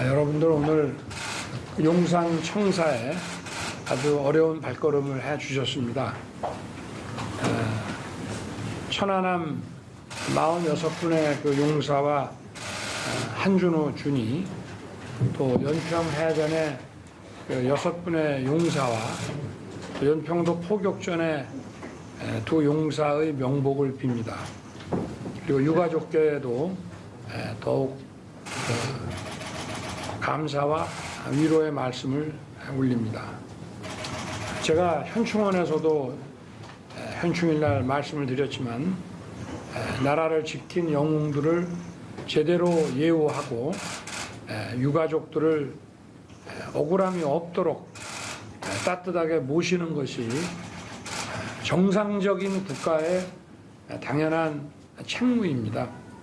아, 여러분들 오늘 용산 청사에 아주 어려운 발걸음을 해 주셨습니다. 아, 천안함 46분의 그 용사와 아, 한준호 준이 또 연평 해전의 그 여섯 분의 용사와 또 연평도 포격전의 에, 두 용사의 명복을 빕니다. 그리고 유가족께도 에, 더욱 그 감사와 위로의 말씀을 올립니다. 제가 현충원에서도 에, 현충일날 말씀을 드렸지만 에, 나라를 지킨 영웅들을 제대로 예우하고 에, 유가족들을 에, 억울함이 없도록 에, 따뜻하게 모시는 것이 에, 정상적인 국가의 당연한 책무입니다.